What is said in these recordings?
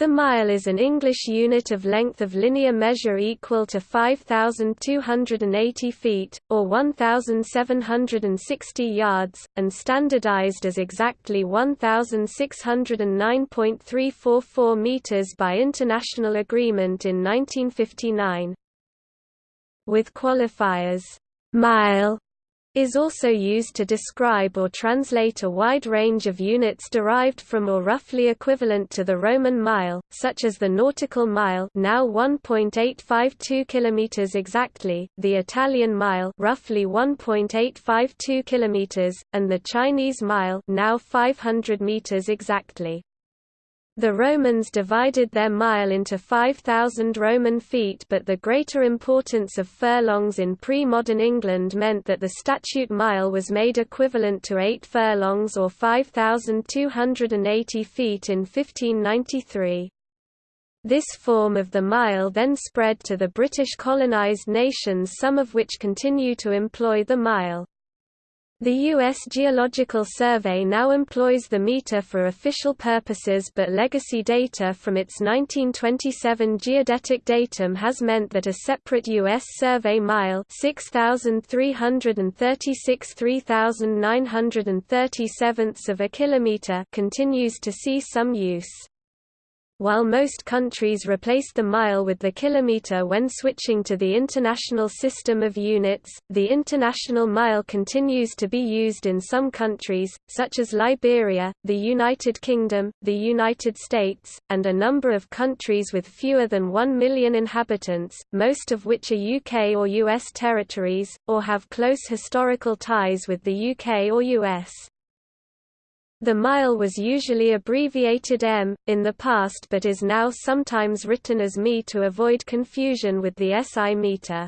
The mile is an English unit of length of linear measure equal to 5,280 feet, or 1,760 yards, and standardized as exactly 1,609.344 meters by international agreement in 1959. With qualifiers, mile is also used to describe or translate a wide range of units derived from or roughly equivalent to the Roman mile, such as the nautical mile now 1.852 km exactly, the Italian mile roughly 1.852 km, and the Chinese mile now 500 meters exactly. The Romans divided their mile into 5,000 Roman feet but the greater importance of furlongs in pre-modern England meant that the statute mile was made equivalent to 8 furlongs or 5,280 feet in 1593. This form of the mile then spread to the British colonised nations some of which continue to employ the mile. The U.S. Geological Survey now employs the meter for official purposes but legacy data from its 1927 geodetic datum has meant that a separate U.S. survey mile 6,336 3,937 of a kilometer continues to see some use. While most countries replace the mile with the kilometer when switching to the international system of units, the international mile continues to be used in some countries, such as Liberia, the United Kingdom, the United States, and a number of countries with fewer than 1 million inhabitants, most of which are UK or US territories, or have close historical ties with the UK or US. The mile was usually abbreviated m, in the past but is now sometimes written as mi to avoid confusion with the SI meter.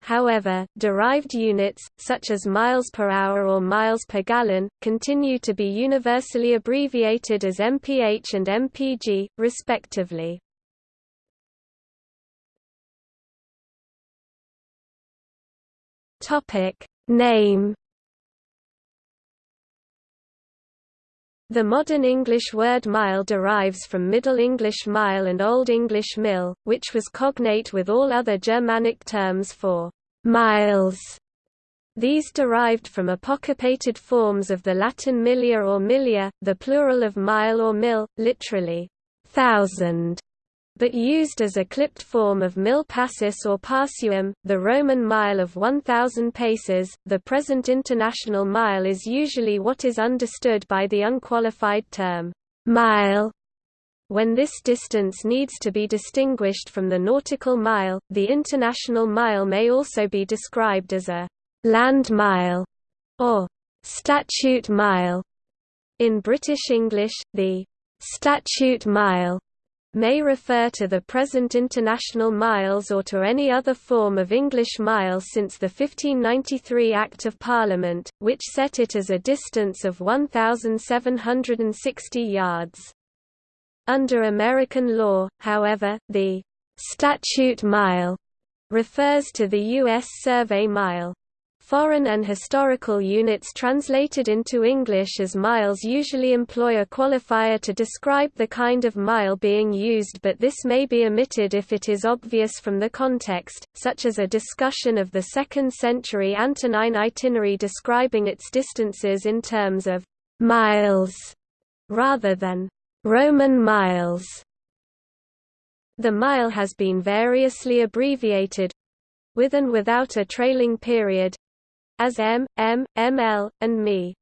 However, derived units, such as miles per hour or miles per gallon, continue to be universally abbreviated as mph and mpg, respectively. Name The modern English word mile derives from Middle English mile and Old English mil, which was cognate with all other Germanic terms for miles. These derived from apocopated forms of the Latin millia or millia, the plural of mile or mil, literally, thousand but used as a clipped form of mil passus or passuum, the Roman mile of 1,000 paces. The present international mile is usually what is understood by the unqualified term mile. When this distance needs to be distinguished from the nautical mile, the international mile may also be described as a land mile or statute mile. In British English, the statute mile may refer to the present international miles or to any other form of English mile since the 1593 Act of Parliament, which set it as a distance of 1,760 yards. Under American law, however, the statute mile refers to the U.S. survey mile. Foreign and historical units translated into English as miles usually employ a qualifier to describe the kind of mile being used but this may be omitted if it is obvious from the context, such as a discussion of the 2nd century Antonine itinerary describing its distances in terms of «miles» rather than «Roman miles». The mile has been variously abbreviated, with and without a trailing period, as M, M, ML, and ME.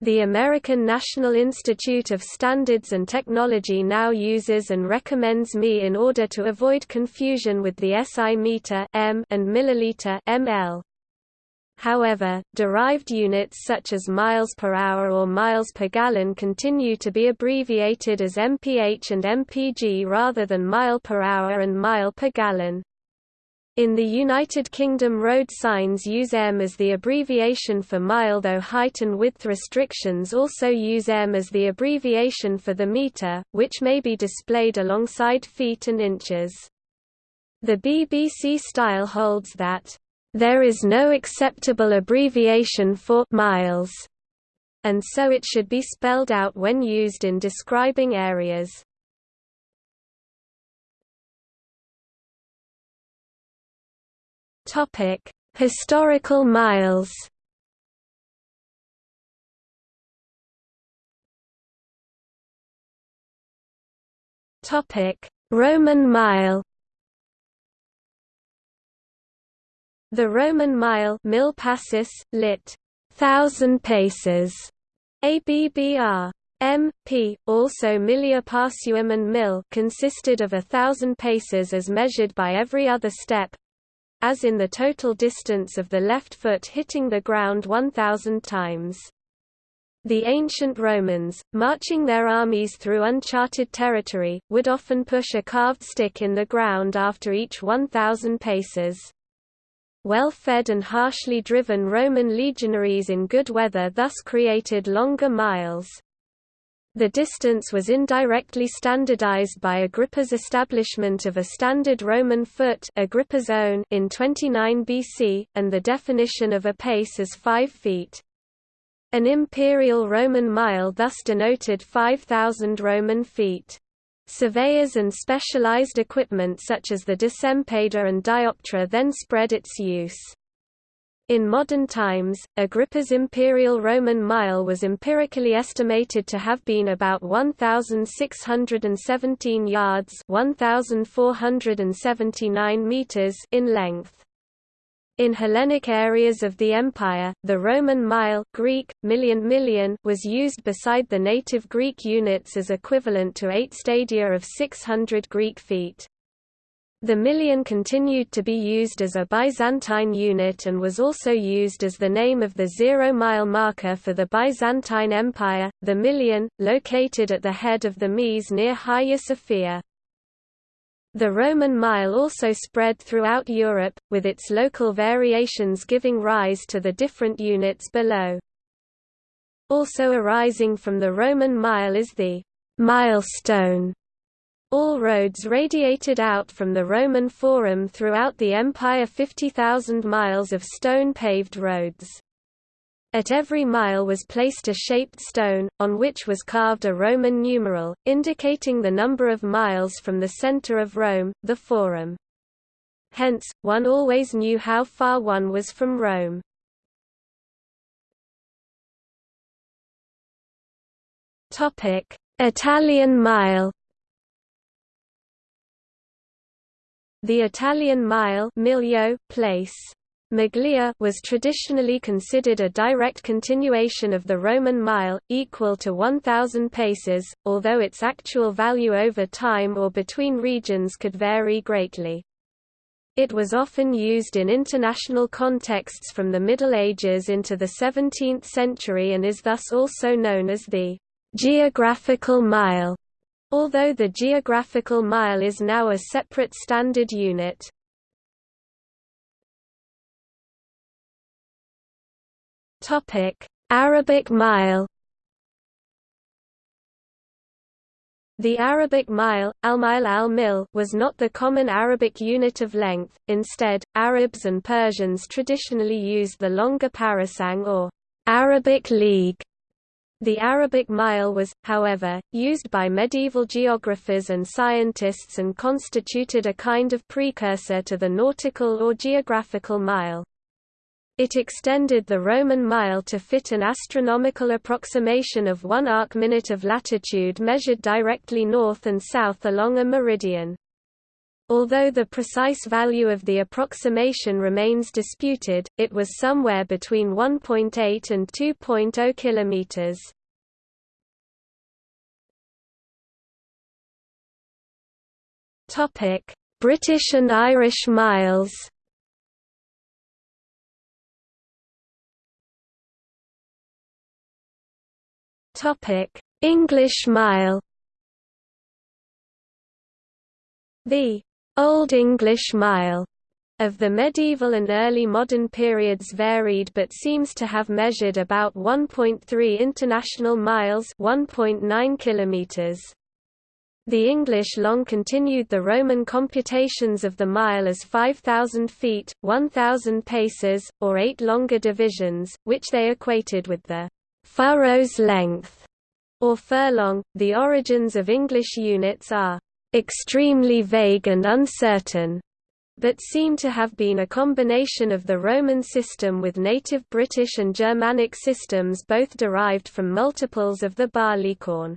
The American National Institute of Standards and Technology now uses and recommends ME in order to avoid confusion with the SI meter M and milliliter ML. However, derived units such as miles per hour or miles per gallon continue to be abbreviated as mph and mpg rather than mile per hour and mile per gallon. In the United Kingdom road signs use m as the abbreviation for mile though height and width restrictions also use m as the abbreviation for the meter, which may be displayed alongside feet and inches. The BBC style holds that, "...there is no acceptable abbreviation for miles", and so it should be spelled out when used in describing areas. Topic: Historical miles. Topic: Roman mile. The Roman mile mil passus, lit. thousand paces, ABBR. M. P. Also millia passuum and mil consisted of a thousand paces as measured by every other step, as in the total distance of the left foot hitting the ground 1,000 times. The ancient Romans, marching their armies through uncharted territory, would often push a carved stick in the ground after each 1,000 paces. Well-fed and harshly driven Roman legionaries in good weather thus created longer miles. The distance was indirectly standardized by Agrippa's establishment of a standard Roman foot Agrippa's own in 29 BC, and the definition of a pace as 5 feet. An imperial Roman mile thus denoted 5,000 Roman feet. Surveyors and specialized equipment such as the decempeda and dioptra then spread its use. In modern times, Agrippa's imperial Roman mile was empirically estimated to have been about 1,617 yards 1,479 meters in length. In Hellenic areas of the empire, the Roman mile Greek, million million was used beside the native Greek units as equivalent to eight stadia of 600 Greek feet. The million continued to be used as a Byzantine unit and was also used as the name of the zero-mile marker for the Byzantine Empire, the million, located at the head of the Mese near Hagia Sophia. The Roman mile also spread throughout Europe, with its local variations giving rise to the different units below. Also arising from the Roman mile is the milestone. All roads radiated out from the Roman Forum throughout the empire 50,000 miles of stone-paved roads. At every mile was placed a shaped stone, on which was carved a Roman numeral, indicating the number of miles from the center of Rome, the Forum. Hence, one always knew how far one was from Rome. Italian mile The Italian mile miglio, place Maglia was traditionally considered a direct continuation of the Roman mile, equal to 1,000 paces, although its actual value over time or between regions could vary greatly. It was often used in international contexts from the Middle Ages into the 17th century and is thus also known as the geographical mile, although the geographical mile is now a separate standard unit. Arabic mile. The Arabic mile, al-mil al-mil, was not the common Arabic unit of length, instead, Arabs and Persians traditionally used the longer parasang or Arabic league. The Arabic mile was, however, used by medieval geographers and scientists and constituted a kind of precursor to the nautical or geographical mile. It extended the Roman mile to fit an astronomical approximation of one arc-minute of latitude measured directly north and south along a meridian. Although the precise value of the approximation remains disputed, it was somewhere between 1.8 and 2.0 kilometers. Topic: British and Irish miles. Topic: English mile. The Old English mile of the medieval and early modern periods varied but seems to have measured about 1.3 international miles 1.9 kilometers. The English long continued the Roman computations of the mile as 5,000 feet, 1,000 paces, or eight longer divisions, which they equated with the furrow's length, or furlong. The origins of English units are extremely vague and uncertain. but seem to have been a combination of the Roman system with native British and Germanic systems both derived from multiples of the barleycorn.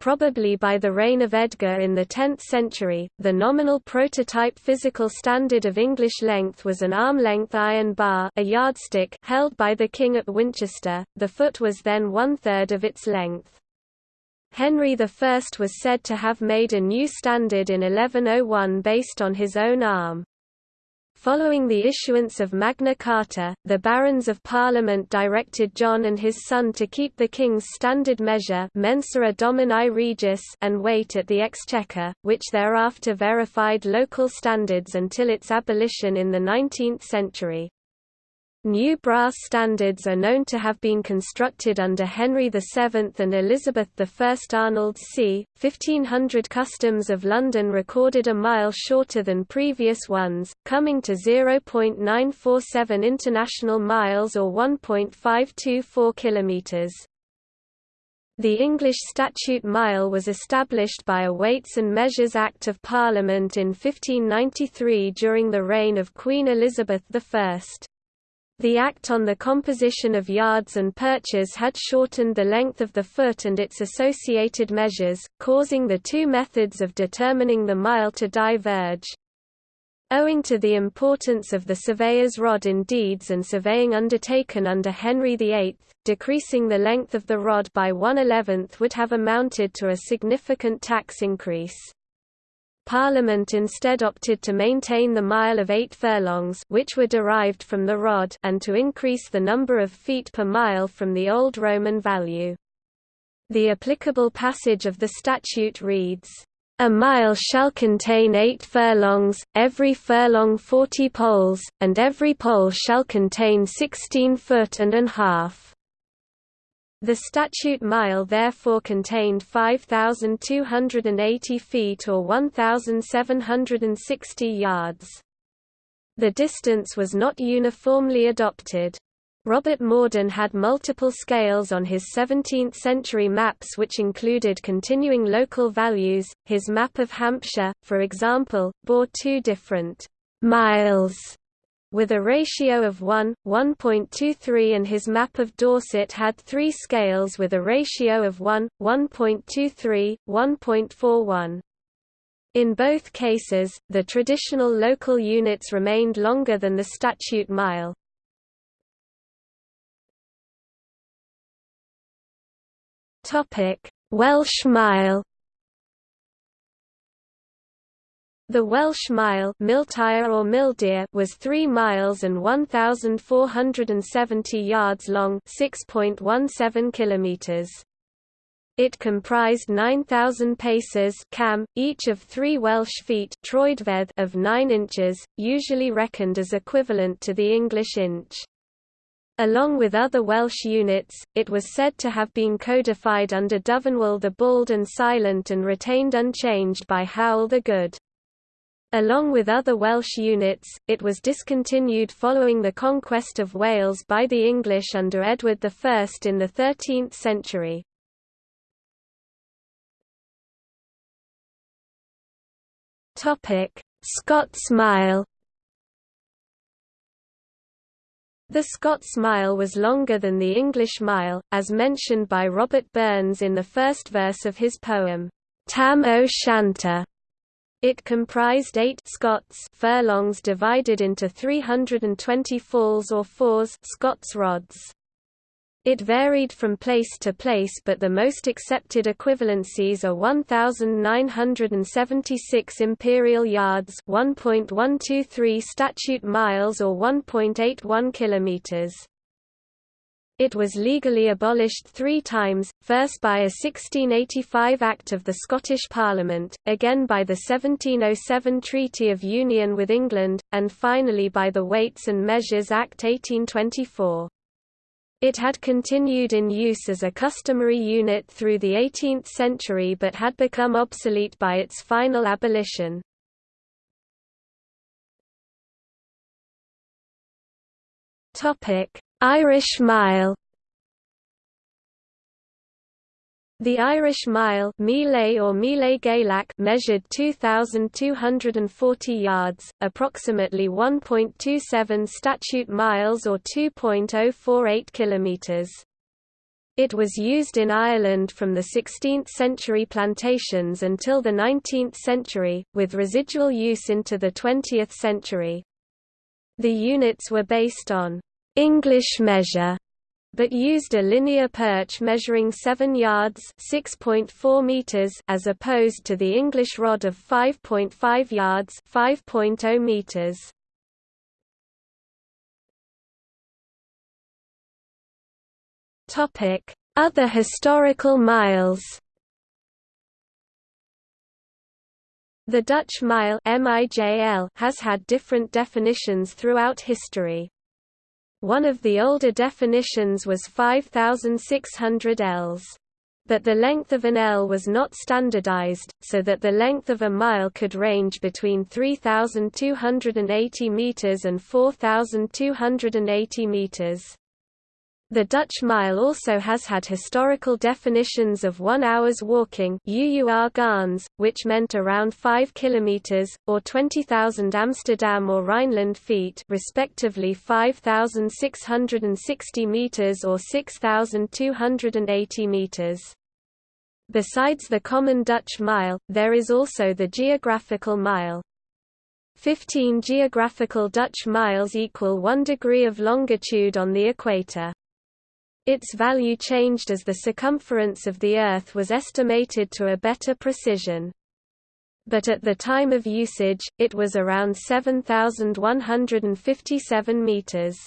Probably by the reign of Edgar in the 10th century, the nominal prototype physical standard of English length was an arm-length iron bar a yardstick held by the king at Winchester, the foot was then one-third of its length. Henry I was said to have made a new standard in 1101 based on his own arm. Following the issuance of Magna Carta, the Barons of Parliament directed John and his son to keep the king's standard measure mensura domini regis and weight at the exchequer, which thereafter verified local standards until its abolition in the 19th century. New brass standards are known to have been constructed under Henry VII and Elizabeth I. Arnold's c. 1500 Customs of London recorded a mile shorter than previous ones, coming to 0.947 international miles or 1.524 kilometres. The English statute mile was established by a Weights and Measures Act of Parliament in 1593 during the reign of Queen Elizabeth I. The Act on the Composition of Yards and Perches had shortened the length of the foot and its associated measures, causing the two methods of determining the mile to diverge. Owing to the importance of the surveyor's rod in deeds and surveying undertaken under Henry VIII, decreasing the length of the rod by one-eleventh would have amounted to a significant tax increase. Parliament instead opted to maintain the mile of eight furlongs which were derived from the rod and to increase the number of feet per mile from the old Roman value. The applicable passage of the statute reads, "...a mile shall contain eight furlongs, every furlong forty poles, and every pole shall contain sixteen foot and an half." The statute mile therefore contained 5,280 feet or 1,760 yards. The distance was not uniformly adopted. Robert Morden had multiple scales on his 17th-century maps which included continuing local values. His map of Hampshire, for example, bore two different miles with a ratio of 1, 1.23 and his map of Dorset had three scales with a ratio of 1, 1.23, 1.41. In both cases, the traditional local units remained longer than the statute mile. Welsh mile The Welsh mile or Mildir was 3 miles and 1,470 yards long 6.17 kilometers. It comprised 9,000 paces cam, each of 3 Welsh feet of 9 inches, usually reckoned as equivalent to the English inch. Along with other Welsh units, it was said to have been codified under Dyfnwal the Bald and Silent and retained unchanged by Howel the Good. Along with other Welsh units, it was discontinued following the conquest of Wales by the English under Edward I in the 13th century. Scots mile The Scots mile was longer than the English mile, as mentioned by Robert Burns in the first verse of his poem, Tam o' Shanter. It comprised eight Scots furlongs divided into 320 falls or fours Scots rods. It varied from place to place but the most accepted equivalencies are 1976 imperial yards, 1.123 statute miles or 1.81 kilometers. It was legally abolished three times, first by a 1685 Act of the Scottish Parliament, again by the 1707 Treaty of Union with England, and finally by the Weights and Measures Act 1824. It had continued in use as a customary unit through the 18th century but had become obsolete by its final abolition. Topic: Irish mile The Irish mile Mile or Mile Gaelach measured 2,240 yards, approximately 1.27 statute miles or 2.048 kilometres. It was used in Ireland from the 16th-century plantations until the 19th century, with residual use into the 20th century. The units were based on English measure but used a linear perch measuring 7 yards (6.4 meters) as opposed to the English rod of 5.5 yards (5.0 meters). Topic: Other historical miles. The Dutch mile has had different definitions throughout history. One of the older definitions was 5,600 ells. But the length of an ell was not standardized, so that the length of a mile could range between 3,280 meters and 4,280 meters. The Dutch mile also has had historical definitions of one hour's walking UUR which meant around 5 km, or 20,000 Amsterdam or Rhineland feet respectively 5,660 meters or 6,280 meters. Besides the common Dutch mile, there is also the geographical mile. 15 geographical Dutch miles equal 1 degree of longitude on the equator. Its value changed as the circumference of the Earth was estimated to a better precision. But at the time of usage, it was around 7,157 meters.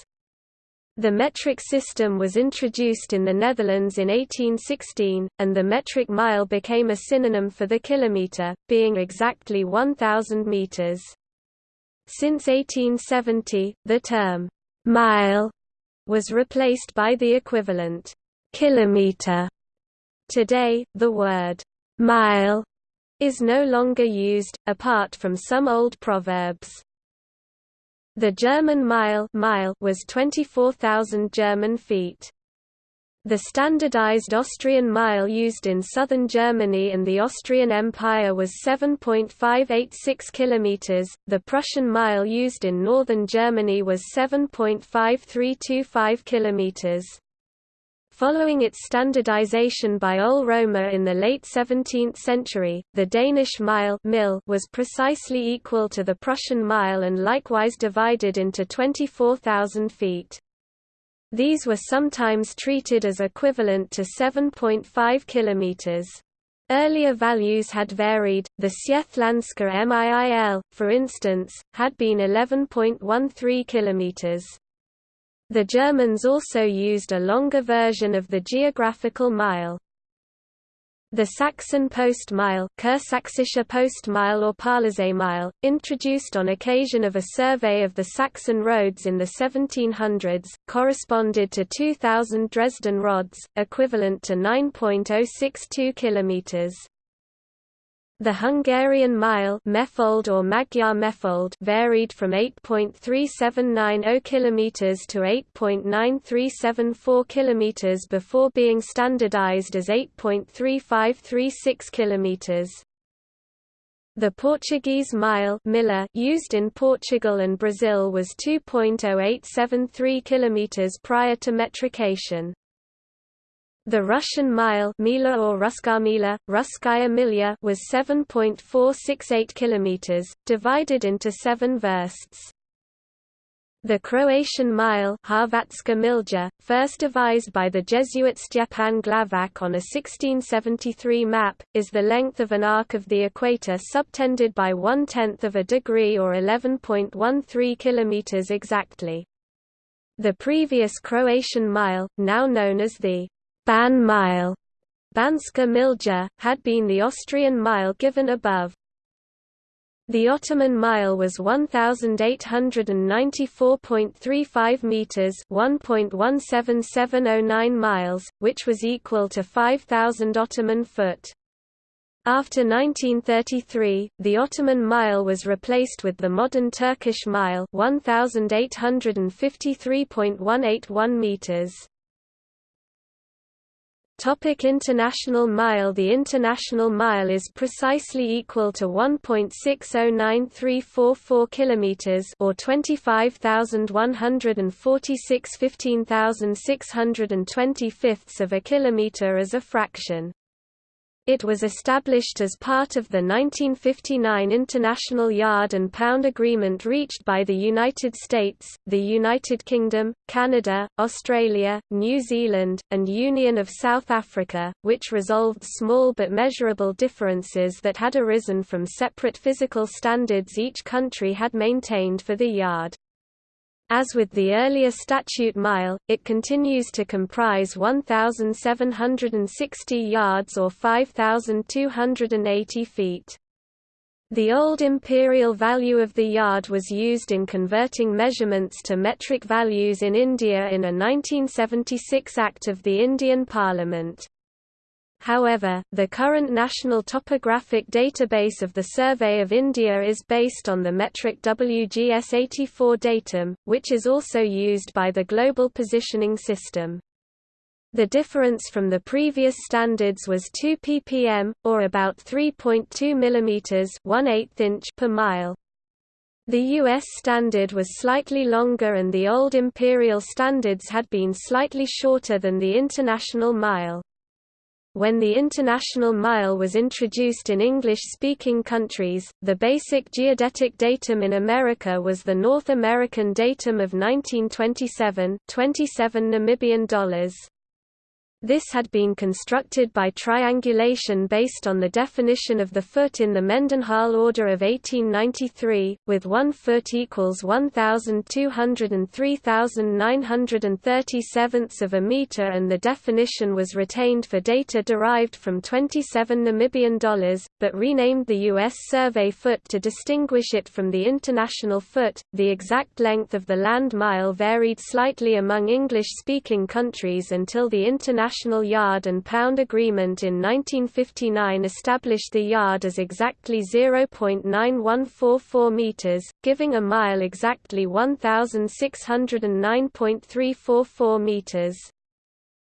The metric system was introduced in the Netherlands in 1816, and the metric mile became a synonym for the kilometer, being exactly 1,000 meters. Since 1870, the term mile was replaced by the equivalent kilometer. Today, the word mile is no longer used, apart from some old proverbs. The German mile, mile was 24,000 German feet. The standardized Austrian mile used in southern Germany and the Austrian Empire was 7.586 km, the Prussian mile used in northern Germany was 7.5325 km. Following its standardization by Ole Romer in the late 17th century, the Danish mile mil was precisely equal to the Prussian mile and likewise divided into 24,000 feet. These were sometimes treated as equivalent to 7.5 km. Earlier values had varied, the Sjællandske MIIL, for instance, had been 11.13 km. The Germans also used a longer version of the geographical mile. The Saxon postmile, Kursächsische Postmile or Parleseemile, introduced on occasion of a survey of the Saxon roads in the 1700s, corresponded to 2,000 Dresden rods, equivalent to 9.062 kilometers. The Hungarian mile mérföld or Magyar mérföld varied from 8.3790 km to 8.9374 km before being standardized as 8.3536 km. The Portuguese mile Miller used in Portugal and Brazil was 2.0873 km prior to metrication. The Russian mile Mila or Ruskamila, Ruskaya Milya was 7.468 kilometers, divided into seven versts. The Croatian mile milja, first devised by the Jesuit Stjepan Glavac on a 1673 map, is the length of an arc of the equator subtended by one-tenth of a degree or 11.13 kilometers exactly. The previous Croatian mile, now known as the Ban mile, Banska milja, had been the Austrian mile given above. The Ottoman mile was 1894.35 meters, 1.17709 miles, which was equal to 5000 Ottoman foot. After 1933, the Ottoman mile was replaced with the modern Turkish mile, 1853.181 meters. Topic International mile The International mile is precisely equal to 1.609344 kilometers or 25,146 15,620 fifths of a kilometer as a fraction. It was established as part of the 1959 International Yard and Pound Agreement reached by the United States, the United Kingdom, Canada, Australia, New Zealand, and Union of South Africa, which resolved small but measurable differences that had arisen from separate physical standards each country had maintained for the yard. As with the earlier statute mile, it continues to comprise 1,760 yards or 5,280 feet. The old imperial value of the yard was used in converting measurements to metric values in India in a 1976 Act of the Indian Parliament. However, the current National Topographic Database of the Survey of India is based on the metric WGS84 datum, which is also used by the Global Positioning System. The difference from the previous standards was 2 ppm, or about 3.2 mm 1 inch per mile. The U.S. standard was slightly longer and the old imperial standards had been slightly shorter than the international mile. When the International Mile was introduced in English-speaking countries, the basic geodetic datum in America was the North American datum of 1927 27 Namibian dollars. This had been constructed by triangulation based on the definition of the foot in the Mendenhall Order of 1893, with 1 foot equals 1,203,937 of a meter and the definition was retained for data derived from 27 Namibian dollars, but renamed the U.S. survey foot to distinguish it from the international foot. The exact length of the land mile varied slightly among English-speaking countries until the international International Yard and Pound Agreement in 1959 established the yard as exactly 0.9144 meters, giving a mile exactly 1609.344 meters.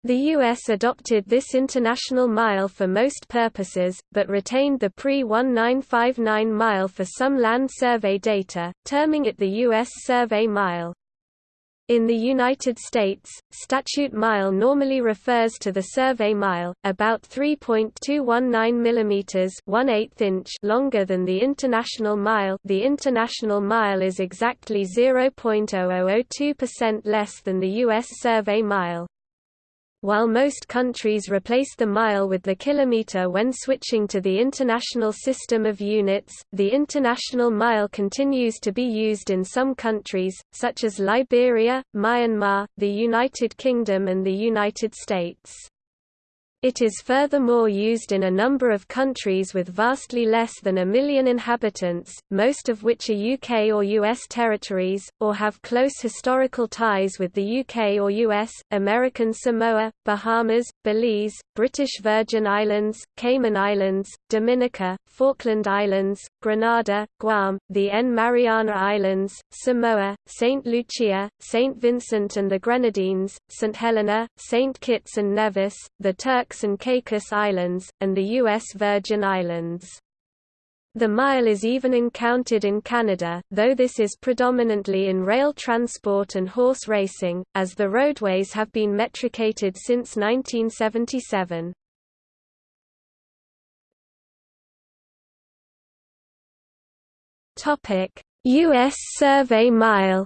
The U.S. adopted this international mile for most purposes, but retained the pre-1959 mile for some land survey data, terming it the U.S. Survey Mile. In the United States, statute mile normally refers to the survey mile, about 3.219 mm 1 inch longer than the international mile the international mile is exactly 0.0002% less than the U.S. survey mile. While most countries replace the mile with the kilometer when switching to the international system of units, the international mile continues to be used in some countries, such as Liberia, Myanmar, the United Kingdom and the United States. It is furthermore used in a number of countries with vastly less than a million inhabitants, most of which are UK or US territories, or have close historical ties with the UK or US, American Samoa, Bahamas, Belize, British Virgin Islands, Cayman Islands, Dominica, Falkland Islands, Grenada, Guam, the N. Mariana Islands, Samoa, St. Lucia, St. Vincent and the Grenadines, St. Helena, St. Kitts and Nevis, the Turks Turks and Caicos Islands, and the U.S. Virgin Islands. The mile is even encountered in Canada, though this is predominantly in rail transport and horse racing, as the roadways have been metricated since 1977. U.S. Survey Mile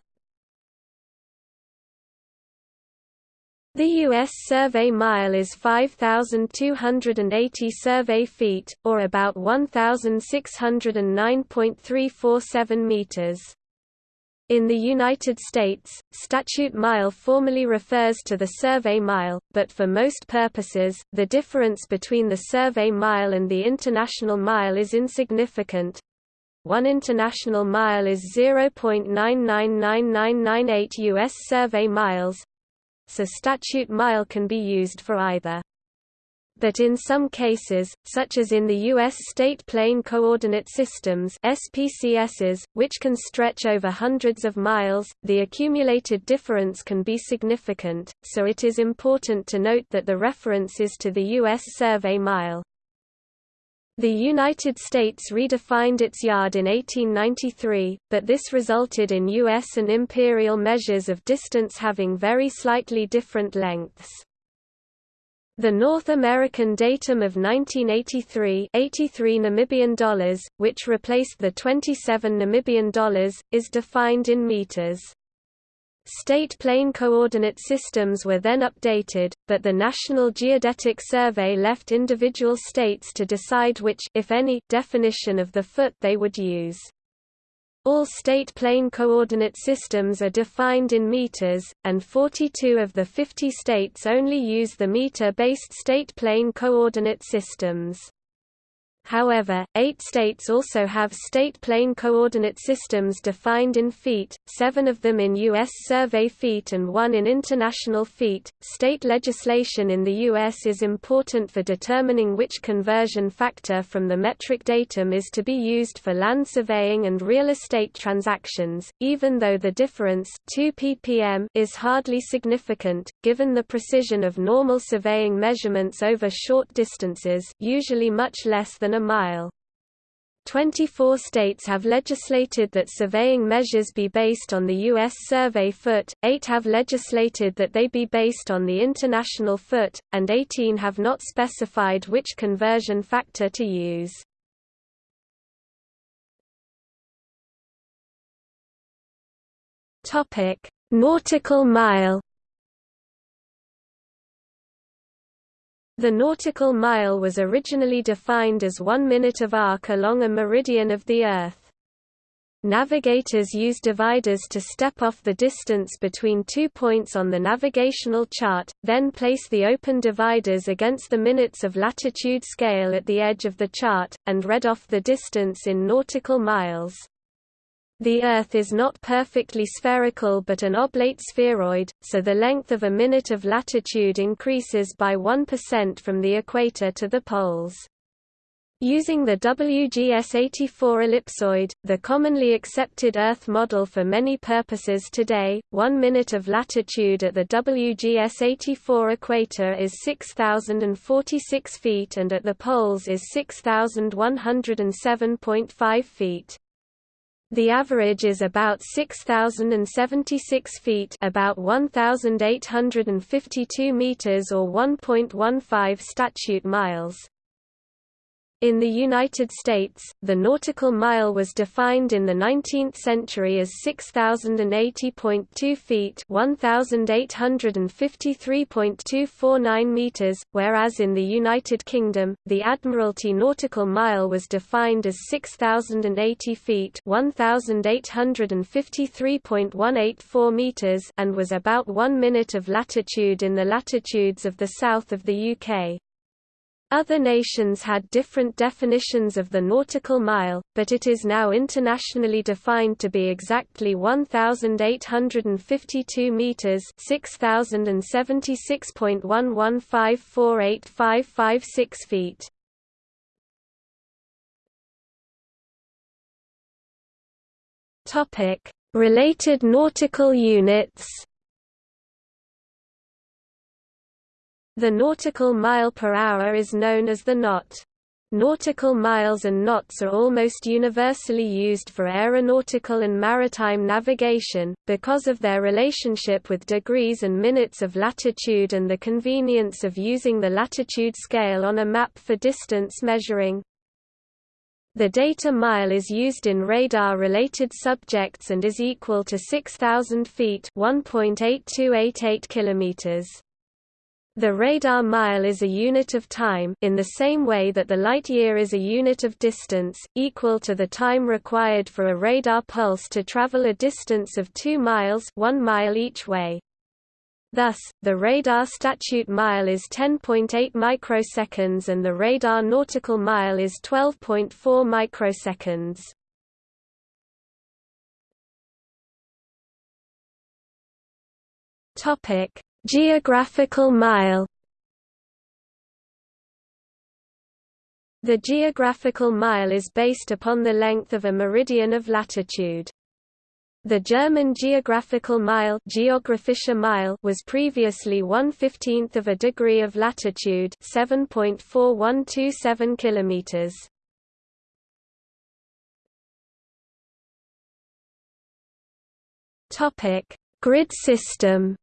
The U.S. survey mile is 5,280 survey feet, or about 1,609.347 meters. In the United States, statute mile formally refers to the survey mile, but for most purposes, the difference between the survey mile and the international mile is insignificant. One international mile is 0.999998 U.S. survey miles, so statute mile can be used for either. but in some cases, such as in the U.S. State Plane Coordinate Systems SPCSs, which can stretch over hundreds of miles, the accumulated difference can be significant, so it is important to note that the reference is to the U.S. survey mile. The United States redefined its yard in 1893, but this resulted in U.S. and imperial measures of distance having very slightly different lengths. The North American datum of 1983 83 Namibian dollars, which replaced the 27 Namibian dollars, is defined in meters. State plane coordinate systems were then updated, but the National Geodetic Survey left individual states to decide which if any, definition of the foot they would use. All state plane coordinate systems are defined in meters, and 42 of the 50 states only use the meter-based state plane coordinate systems. However, eight states also have state plane coordinate systems defined in feet, seven of them in U.S. survey feet and one in international feet. State legislation in the U.S. is important for determining which conversion factor from the metric datum is to be used for land surveying and real estate transactions, even though the difference 2 ppm is hardly significant, given the precision of normal surveying measurements over short distances usually much less than a mile. 24 states have legislated that surveying measures be based on the U.S. survey foot, 8 have legislated that they be based on the international foot, and 18 have not specified which conversion factor to use. Nautical mile The nautical mile was originally defined as one minute of arc along a meridian of the Earth. Navigators use dividers to step off the distance between two points on the navigational chart, then place the open dividers against the minutes of latitude scale at the edge of the chart, and read off the distance in nautical miles. The Earth is not perfectly spherical but an oblate spheroid, so the length of a minute of latitude increases by 1% from the equator to the poles. Using the WGS-84 ellipsoid, the commonly accepted Earth model for many purposes today, one minute of latitude at the WGS-84 equator is 6,046 feet and at the poles is 6,107.5 feet. The average is about 6,076 feet about 1,852 meters or 1.15 statute miles. In the United States, the nautical mile was defined in the 19th century as 6080.2 feet, 1853.249 meters, whereas in the United Kingdom, the Admiralty nautical mile was defined as 6080 feet, 1853.184 meters, and was about 1 minute of latitude in the latitudes of the south of the UK. Other nations had different definitions of the nautical mile, but it is now internationally defined to be exactly 1852 meters, 6076.115485556 feet. Topic: Related nautical units. The nautical mile per hour is known as the knot. Nautical miles and knots are almost universally used for aeronautical and maritime navigation, because of their relationship with degrees and minutes of latitude and the convenience of using the latitude scale on a map for distance measuring. The data mile is used in radar-related subjects and is equal to 6,000 feet 1.8288 kilometers. The radar mile is a unit of time in the same way that the light year is a unit of distance, equal to the time required for a radar pulse to travel a distance of 2 miles 1 mile each way. Thus, the radar statute mile is 10.8 microseconds and the radar nautical mile is 12.4 microseconds. Topic: Geographical mile The geographical mile is based upon the length of a meridian of latitude. The German geographical mile, mile was previously 1/15th of a degree of latitude, 7.4127 kilometers. Topic: Grid system.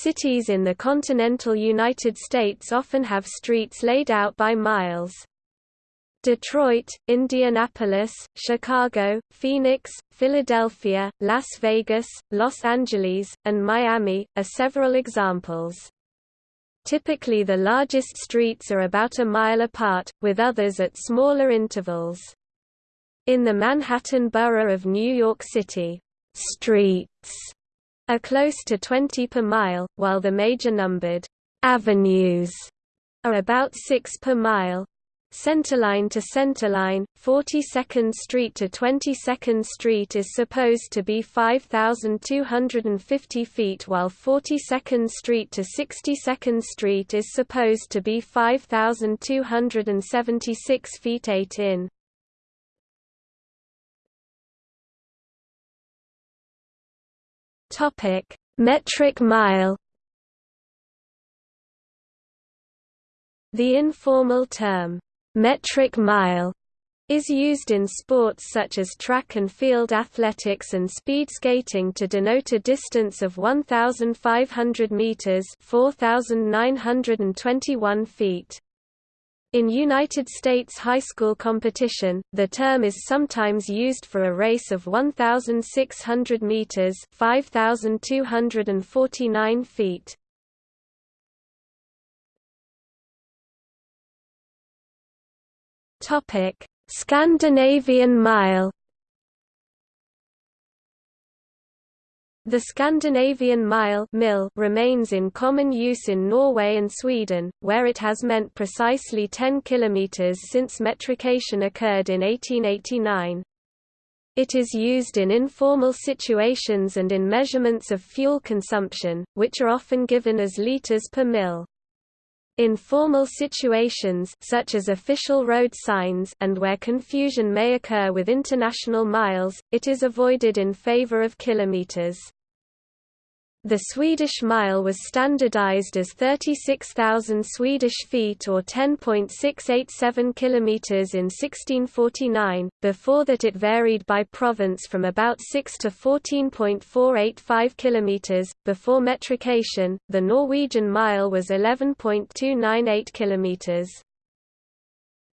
Cities in the continental United States often have streets laid out by miles. Detroit, Indianapolis, Chicago, Phoenix, Philadelphia, Las Vegas, Los Angeles, and Miami, are several examples. Typically the largest streets are about a mile apart, with others at smaller intervals. In the Manhattan borough of New York City, streets are close to 20 per mile, while the major numbered avenues are about 6 per mile. Centerline to centerline, 42nd Street to 22nd Street is supposed to be 5,250 feet while 42nd Street to 62nd Street is supposed to be 5,276 feet 8 in. Metric mile The informal term metric mile is used in sports such as track and field athletics and speed skating to denote a distance of 1,500 meters (4,921 feet). In United States high school competition, the term is sometimes used for a race of 1,600 meters (5,249 feet). Topic: Scandinavian Mile. The Scandinavian mile mil remains in common use in Norway and Sweden, where it has meant precisely 10 km since metrication occurred in 1889. It is used in informal situations and in measurements of fuel consumption, which are often given as liters per mil. In formal situations such as official road signs and where confusion may occur with international miles, it is avoided in favor of kilometers. The Swedish mile was standardized as 36,000 Swedish feet or 10.687 kilometers in 1649. Before that it varied by province from about 6 to 14.485 kilometers. Before metrication, the Norwegian mile was 11.298 kilometers.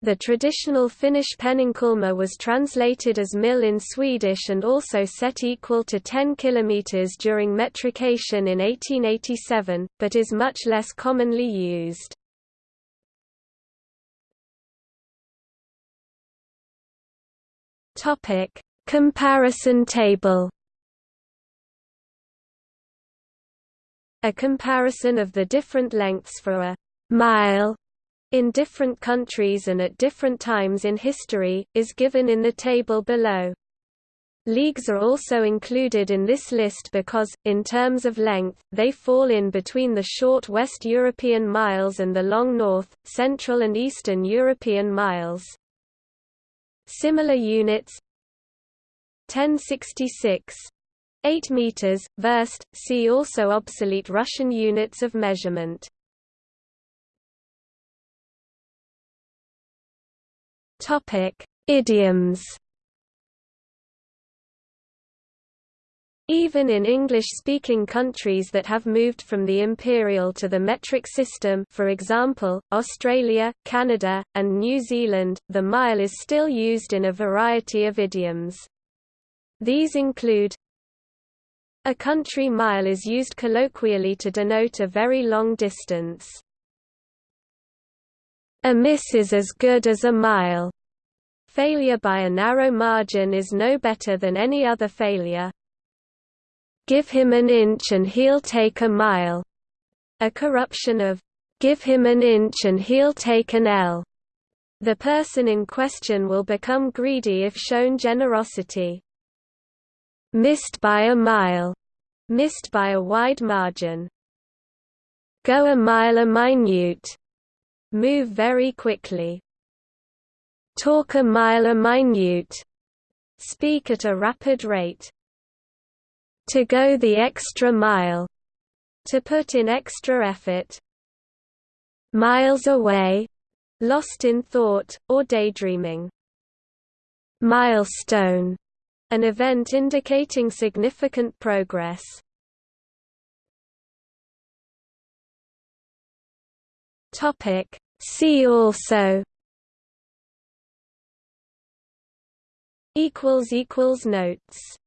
The traditional Finnish peninkulma was translated as mil in Swedish and also set equal to 10 km during metrication in 1887, but is much less commonly used. Comparison table A comparison of the different lengths for a mile in different countries and at different times in history, is given in the table below. Leagues are also included in this list because, in terms of length, they fall in between the short West European miles and the long North, Central and Eastern European miles. Similar units 1066 8 meters, verst, see also obsolete Russian units of measurement. Topic: Idioms. Even in English-speaking countries that have moved from the imperial to the metric system for example, Australia, Canada, and New Zealand, the mile is still used in a variety of idioms. These include A country mile is used colloquially to denote a very long distance. A miss is as good as a mile. Failure by a narrow margin is no better than any other failure. Give him an inch and he'll take a mile. A corruption of, give him an inch and he'll take an ell. The person in question will become greedy if shown generosity. Missed by a mile. Missed by a wide margin. Go a mile a minute. Move very quickly. Talk a mile a minute. Speak at a rapid rate. To go the extra mile. To put in extra effort. Miles away. Lost in thought, or daydreaming. Milestone. An event indicating significant progress. Topic. See also notes